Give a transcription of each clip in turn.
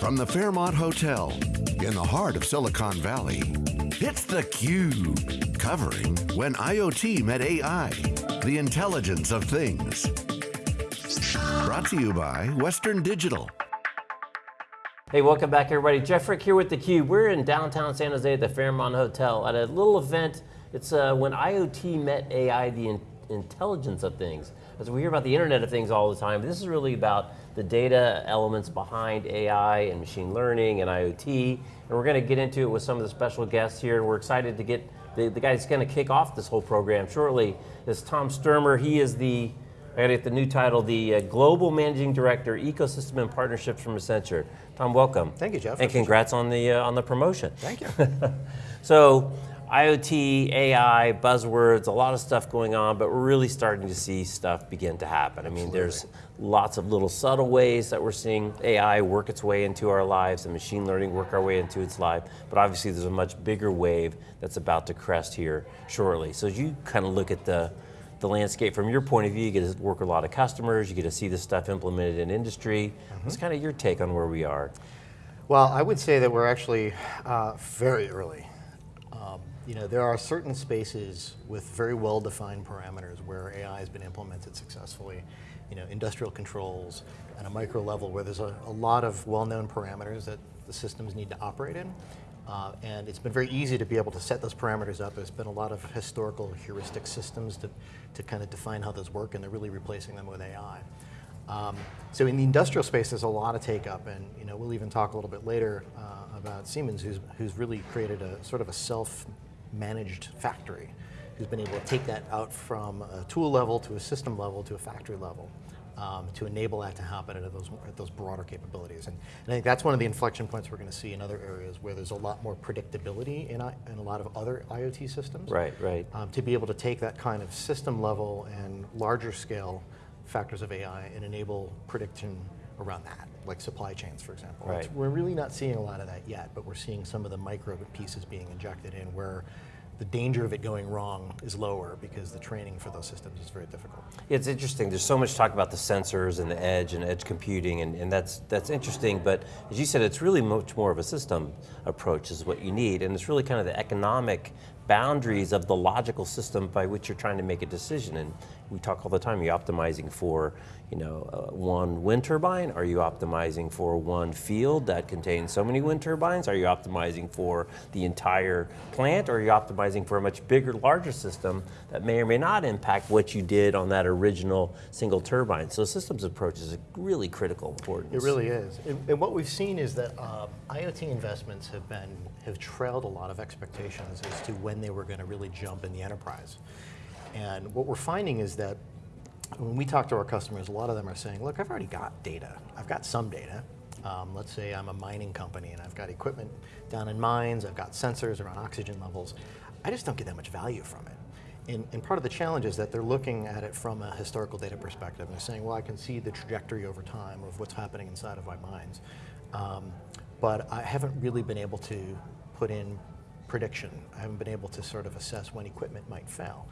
From the Fairmont Hotel in the heart of Silicon Valley, it's theCUBE. Covering When IoT Met AI, the intelligence of things. Brought to you by Western Digital. Hey, welcome back everybody. Jeff Frick here with theCUBE. We're in downtown San Jose at the Fairmont Hotel at a little event. It's uh, When IoT Met AI, the in intelligence of things. As we hear about the Internet of Things all the time, this is really about the data elements behind AI and machine learning and IoT, and we're going to get into it with some of the special guests here, and we're excited to get the, the guy that's going to kick off this whole program shortly is Tom Stuermer. He is the, I got to get the new title, the uh, Global Managing Director, Ecosystem and Partnerships from Accenture. Tom, welcome. Thank you, Jeff. And congrats on the, uh, on the promotion. Thank you. so, IoT, AI, buzzwords, a lot of stuff going on, but we're really starting to see stuff begin to happen. Absolutely. I mean, there's lots of little subtle ways that we're seeing AI work its way into our lives and machine learning work our way into its life, but obviously there's a much bigger wave that's about to crest here shortly. So as you kind of look at the, the landscape from your point of view, you get to work with a lot of customers, you get to see this stuff implemented in industry. Mm -hmm. What's kind of your take on where we are? Well, I would say that we're actually uh, very early you know, there are certain spaces with very well-defined parameters where AI has been implemented successfully. You know, industrial controls at a micro level where there's a, a lot of well-known parameters that the systems need to operate in. Uh, and it's been very easy to be able to set those parameters up. There's been a lot of historical heuristic systems to, to kind of define how those work, and they're really replacing them with AI. Um, so in the industrial space, there's a lot of take up, and you know, we'll even talk a little bit later uh, about Siemens, who's, who's really created a sort of a self managed factory who's been able to take that out from a tool level to a system level to a factory level um, to enable that to happen at those, at those broader capabilities. And, and, I think that's one of the inflection points we're going to see in other areas where there's a lot more predictability in, in a lot of other IoT systems. Right, right. Um, to be able to take that kind of system level and larger scale factors of AI and enable prediction around that, like supply chains, for example. Right. we're really not seeing a lot of that yet, but we're seeing some of the micro pieces being injected in where the danger of it going wrong is lower because the training for those systems is very difficult. It's interesting, there's so much talk about the sensors and the edge and edge computing and, and that's, that's interesting, but as you said, it's really much more of a system approach is what you need and it's really kind of the economic boundaries of the logical system by which you're trying to make a decision. And we talk all the time, are you're optimizing for you know, uh, one wind turbine? Are you optimizing for one field that contains so many wind turbines? Are you optimizing for the entire plant? Or are you optimizing for a much bigger, larger system that may or may not impact what you did on that original single turbine? So systems approach is a really critical importance. It really is. And, and what we've seen is that uh, IoT investments have been, have trailed a lot of expectations as to when they were going to really jump in the enterprise. And what we're finding is that when we talk to our customers, a lot of them are saying, look, I've already got data. I've got some data. Um, let's say I'm a mining company and I've got equipment down in mines, I've got sensors around oxygen levels. I just don't get that much value from it. And, and, part of the challenge is that they're looking at it from a historical data perspective. And they're saying, well, I can see the trajectory over time of what's happening inside of my mines. Um, but I haven't really been able to put in prediction. I haven't been able to sort of assess when equipment might fail.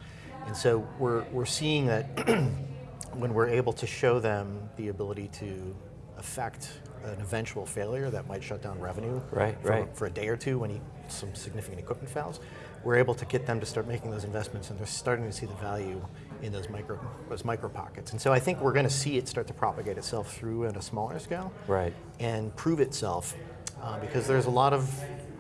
And so we're, we're seeing that when we're able to show them the ability to affect an eventual failure that might shut down revenue right, for, right. for a day or two when he, some significant equipment fails, we're able to get them to start making those investments and they're starting to see the value in those micro, those micro pockets. And so I think we're going to see it start to propagate itself through at a smaller scale right. and prove itself uh, because there's a lot of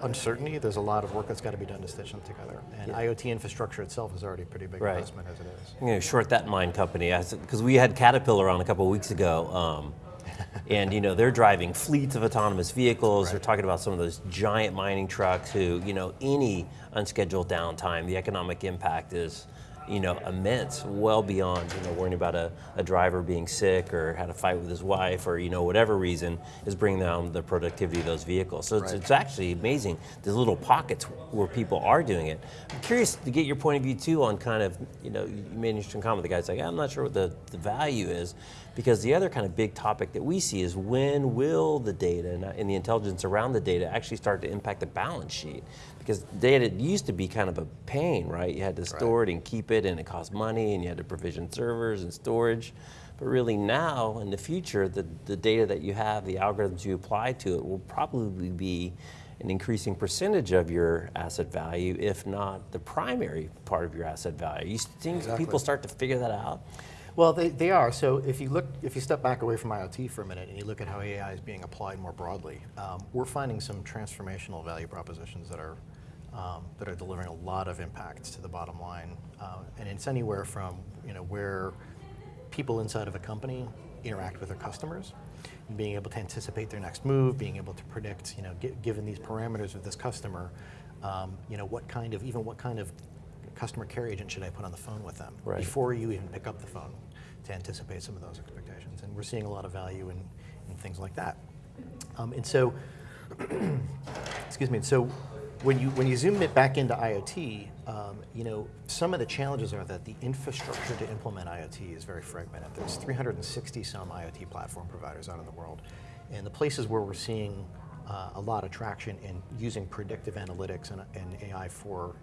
uncertainty, there's a lot of work that's got to be done to stitch them together. And yeah. IoT infrastructure itself is already a pretty big right. investment as it is. I'm going to short that mine company, because we had Caterpillar on a couple of weeks ago, um, and you know, they're driving fleets of autonomous vehicles, right. they're talking about some of those giant mining trucks who, you know, any unscheduled downtime, the economic impact is you know, immense, well beyond, you know, worrying about a, a driver being sick or had a fight with his wife or, you know, whatever reason is bringing down the productivity of those vehicles. So it's, right. it's actually amazing, there's little pockets where people are doing it. I'm curious to get your point of view too on kind of, you know, you made an interesting comment, the guy's like, I'm not sure what the, the value is, because the other kind of big topic that we see is when will the data uh, and the intelligence around the data actually start to impact the balance sheet? Because data used to be kind of a pain, right? You had to store right. it and keep it and it cost money and you had to provision servers and storage. But really now, in the future, the, the data that you have, the algorithms you apply to it will probably be an increasing percentage of your asset value, if not the primary part of your asset value. You think Exactly. people start to figure that out? Well, they, they are. So if you look, if you step back away from IoT for a minute and you look at how AI is being applied more broadly, um, we're finding some transformational value propositions that are um, that are delivering a lot of impacts to the bottom line, uh, and it's anywhere from you know where people inside of a company interact with their customers, being able to anticipate their next move, being able to predict, you know, gi- given these parameters of this customer, um, you know, what kind of even what kind of customer care agent should I put on the phone with them Right. before you even pick up the phone to anticipate some of those expectations. And we're seeing a lot of value in, in things like that. Um, and so, excuse me, so when you, when you zoom it back into IoT, um, you know, some of the challenges are that the infrastructure to implement IoT is very fragmented. There's 360 some IoT platform providers out in the world. And the places where we're seeing uh, a lot of traction in using predictive analytics and, and AI for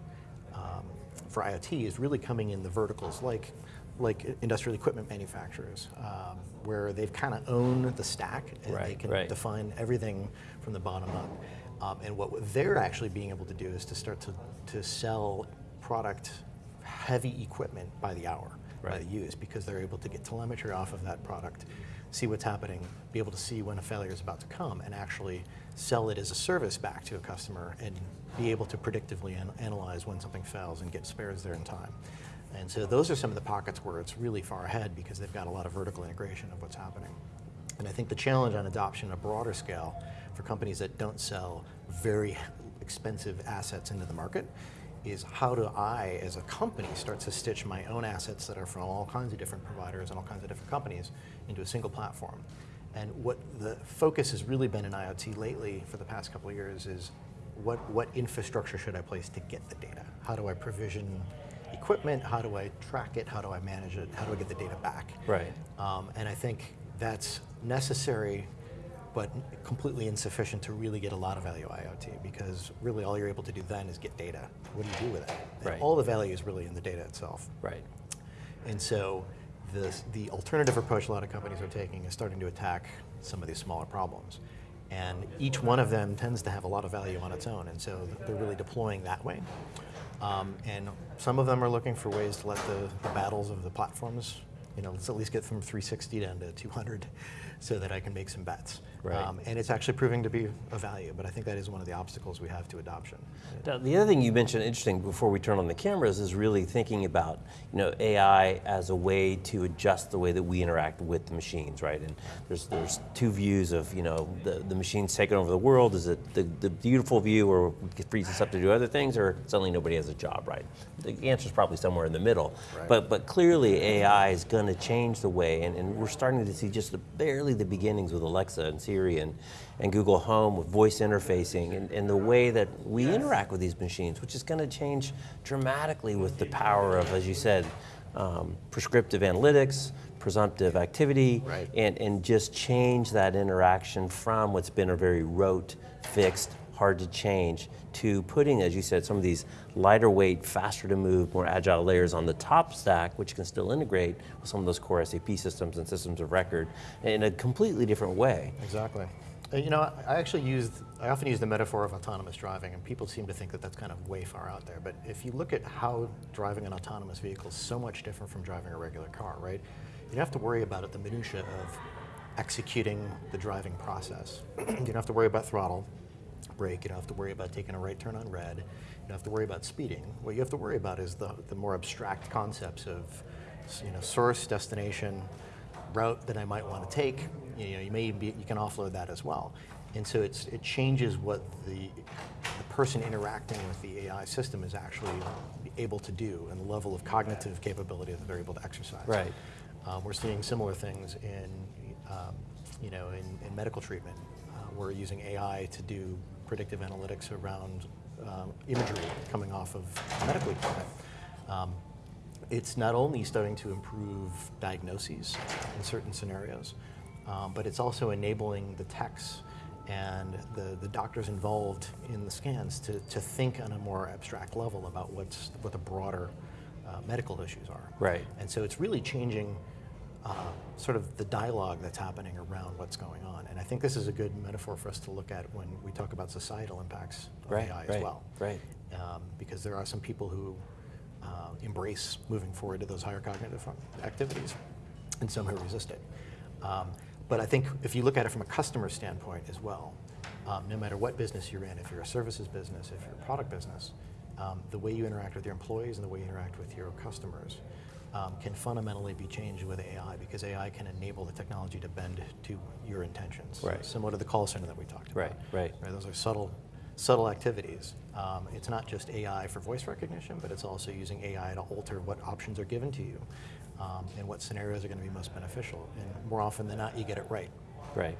um, for IoT is really coming in the verticals like like industrial equipment manufacturers, um, where they've kind of own the stack and they can right. define everything from the bottom up. Um, and what they're actually being able to do is to start to, to sell product heavy equipment by the hour, by the use, because they're able to get telemetry off of that product, see what's happening, be able to see when a failure is about to come, and actually sell it as a service back to a customer and be able to predictively an- analyze when something fails and get spares there in time. And so those are some of the pockets where it's really far ahead because they've got a lot of vertical integration of what's happening. And I think the challenge on adoption on a broader scale for companies that don't sell very expensive assets into the market is how do I, as a company, start to stitch my own assets that are from all kinds of different providers and all kinds of different companies into a single platform. And what the focus has really been in IoT lately for the past couple of years is what, what infrastructure should I place to get the data? How do I provision equipment? How do I track it? How do I manage it? How do I get the data back? Right. Um, and I think that's necessary, but completely insufficient to really get a lot of value IoT because really all you're able to do then is get data. What do you do with it? And Right. All the value is really in the data itself. Right. And so the, the alternative approach a lot of companies are taking is starting to attack some of these smaller problems. And each one of them tends to have a lot of value on its own, and so they're really deploying that way. Um, and some of them are looking for ways to let the, the battles of the platforms, you know, let's at least get from 360 down to 200 so that I can make some bets. Right. Um, and it's actually proving to be of value, but I think that is one of the obstacles we have to adoption. Now, the other thing you mentioned, interesting, before we turn on the cameras, is really thinking about you know AI as a way to adjust the way that we interact with the machines, right? And there's there's two views of you know the, the machines taking over the world. Is it the, the beautiful view where it frees us up to do other things, or suddenly nobody has a job, right? The answer is probably somewhere in the middle. Right. But but clearly AI is going to change the way, and, and we're starting to see just the, barely the beginnings with Alexa and Siri and, and Google Home with voice interfacing and, and the way that we interact with these machines, which is going to change dramatically with the power of, as you said, um, prescriptive analytics, presumptive activity, Right. and, and just change that interaction from what's been a very rote, fixed, hard to change to putting, as you said, some of these lighter weight, faster to move, more agile layers on the top stack, which can still integrate with some of those core SAP systems and systems of record in a completely different way. Exactly. You know, I actually used, I often use the metaphor of autonomous driving, and people seem to think that that's kind of way far out there. But if you look at how driving an autonomous vehicle is so much different from driving a regular car, right? You don't have to worry about it, the minutia of executing the driving process. you don't have to worry about throttle, brake, you don't have to worry about taking a right turn on red, you don't have to worry about speeding. What you have to worry about is the, the more abstract concepts of you know, source, destination, route that I might want to take. You know, you may be, you can offload that as well. And so it's, it changes what the, the person interacting with the AI system is actually able to do and the level of cognitive capability that they're able to exercise. Right. Um, we're seeing similar things in, um, you know, in, in medical treatment. We're using AI to do predictive analytics around um, imagery coming off of medical equipment. Um, it's not only starting to improve diagnoses in certain scenarios, um, but it's also enabling the techs and the, the doctors involved in the scans to, to think on a more abstract level about what's, what the broader uh, medical issues are. Right. And so it's really changing uh, sort of the dialogue that's happening around what's going on. And I think this is a good metaphor for us to look at when we talk about societal impacts of Right, AI right, as well. right. Um, because there are some people who uh, embrace moving forward to those higher cognitive activities, and some who resist it. Um, but I think if you look at it from a customer standpoint as well, um, no matter what business you're in, if you're a services business, if you're a product business, um, the way you interact with your employees and the way you interact with your customers um, can fundamentally be changed with AI because AI can enable the technology to bend to your intentions. Right. Similar to the call center that we talked about. Right, right. Right, those are subtle, subtle activities. Um, it's not just AI for voice recognition, but it's also using AI to alter what options are given to you um, and what scenarios are going to be most beneficial. And more often than not, you get it right. Right.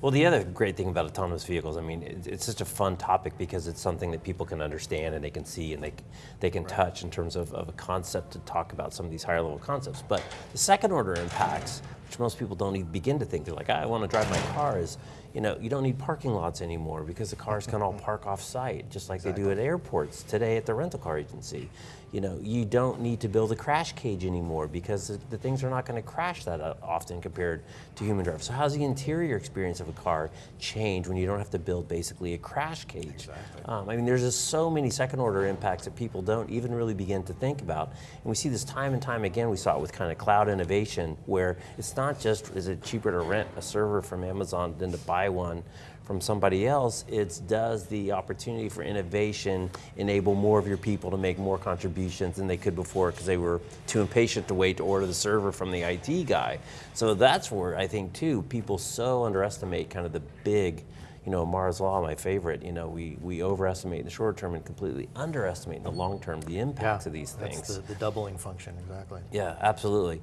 Well, the other great thing about autonomous vehicles, I mean, it, it's such a fun topic because it's something that people can understand and they can see and they, they can touch in terms of, of a concept to talk about some of these higher level concepts. But the second order impacts, which most people don't even begin to think, they're like, "Ah, I want to drive my car, is, you know, you don't need parking lots anymore because the cars can all park off site, just like they do at airports today at the rental car agency. You know, you don't need to build a crash cage anymore because the, the things are not going to crash that uh, often compared to human drive. So how's the interior experience of a car change when you don't have to build basically a crash cage? Exactly. Um, I mean, there's just so many second order impacts that people don't even really begin to think about. And we see this time and time again. We saw it with kind of cloud innovation where it's not just is it cheaper to rent a server from Amazon than to buy one from somebody else, it's does the opportunity for innovation enable more of your people to make more contributions than they could before because they were too impatient to wait to order the server from the IT guy. So that's where I think too, people so underestimate kind of the big, you know, Amara's Law, my favorite, you know, we, we overestimate in the short term and completely underestimate in the long term the impacts of these that's things. the, the doubling function, exactly. yeah, absolutely.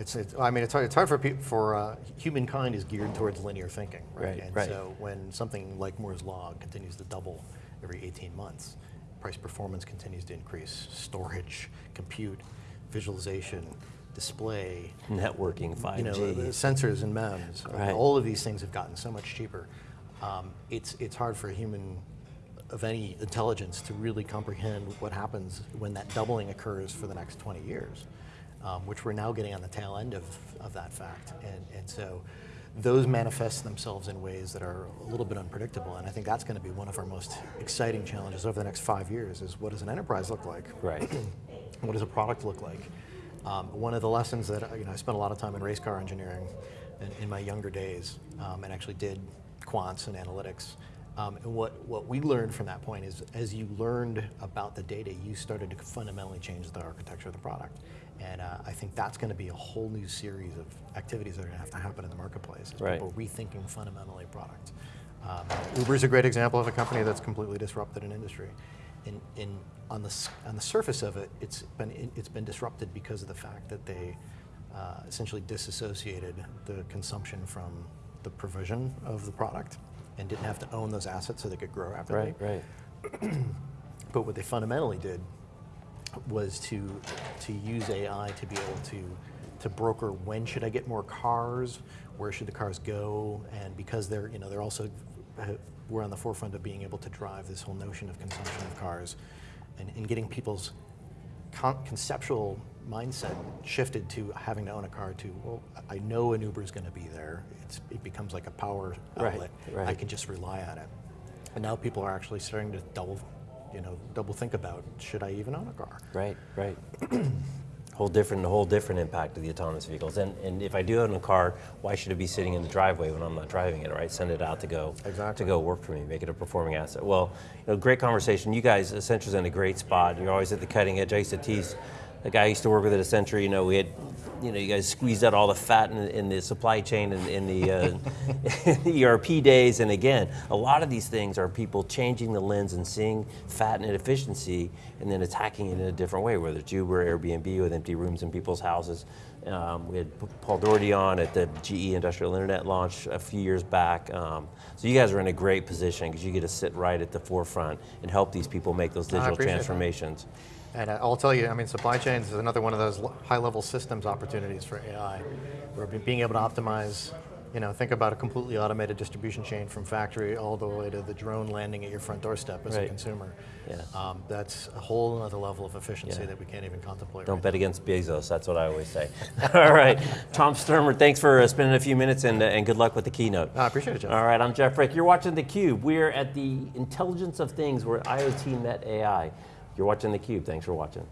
It's, it's, I mean, it's hard, it's hard for people, for uh, humankind is geared towards linear thinking, right? Right, and right. so when something like Moore's Law continues to double every 18 months, price performance continues to increase, storage, compute, visualization, display, Networking, 5G. you know, the sensors and MEMS, Right. all of these things have gotten so much cheaper. Um, it's, it's hard for a human of any intelligence to really comprehend what happens when that doubling occurs for the next 20 years, um, which we're now getting on the tail end of, of that fact. And, and so those manifest themselves in ways that are a little bit unpredictable. And I think that's going to be one of our most exciting challenges over the next five years is what does an enterprise look like? Right. what does a product look like? Um, one of the lessons that you know, I spent a lot of time in race car engineering in, in my younger days, um, and actually did quants and analytics. Um, and what, what we learned from that point is, as you learned about the data, you started to fundamentally change the architecture of the product. And uh, I think that's going to be a whole new series of activities that are going to have to happen in the marketplace. As Right. People rethinking fundamentally product. Um, Uber is a great example of a company that's completely disrupted an industry. In, in, on, the, on the surface of it, it's been, it's been disrupted because of the fact that they uh, essentially disassociated the consumption from the provision of the product and didn't have to own those assets so they could grow rapidly. Right, right. But what they fundamentally did was to to use AI to be able to to broker when should I get more cars, where should the cars go, and because they're you know they're also uh, we're on the forefront of being able to drive this whole notion of consumption of cars, and, and getting people's con- conceptual mindset shifted to having to own a car to well I know an Uber is going to be there. It's, it becomes like a power Right, outlet. I can just rely on it. And now people are actually starting to double, you know, double think about should I even own a car? Right, right. whole different, whole different impact of the autonomous vehicles. And, and if I do own a car, why should it be sitting in the driveway when I'm not driving it, right? Send it out to go Exactly. to go work for me, make it a performing asset. Well, you know, great conversation. You guys, Accenture's in a great spot. You're always at the cutting edge. I used to tease the guy I used to work with at Accenture. You know, we had, you know, you guys squeezed out all the fat in, in the supply chain and in the, uh, the ERP days. And again, a lot of these things are people changing the lens and seeing fat and inefficiency and then attacking it in a different way, whether it's Uber, Airbnb with empty rooms in people's houses. Um, we had Paul Doherty on at the GE Industrial Internet launch a few years back. Um, so you guys are in a great position because you get to sit right at the forefront and help these people make those digital transformations. that. And uh, I'll tell you, I mean, supply chains is another one of those high-level systems opportunities for AI, where be- being able to optimize You know, think about a completely automated distribution chain from factory all the way to the drone landing at your front doorstep as a consumer. Yeah. Um, that's a whole other level of efficiency Yeah. that we can't even contemplate. Don't right bet against Bezos. That's what I always say. All right, Tom Stuermer, thanks for uh, spending a few minutes and, uh, and good luck with the keynote. I appreciate it, Jeff. All right, I'm Jeff Frick. You're watching theCUBE. We're at the intelligence of things where IoT met AI. You're watching theCUBE. Thanks for watching.